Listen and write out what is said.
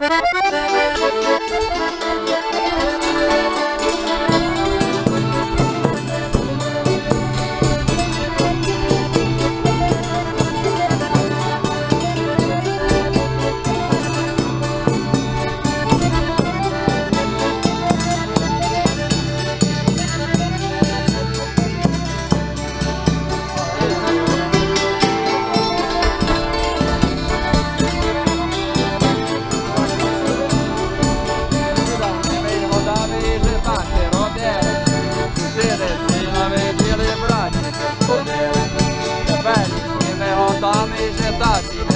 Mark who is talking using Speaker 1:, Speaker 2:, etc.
Speaker 1: Ha ha ha!
Speaker 2: Thank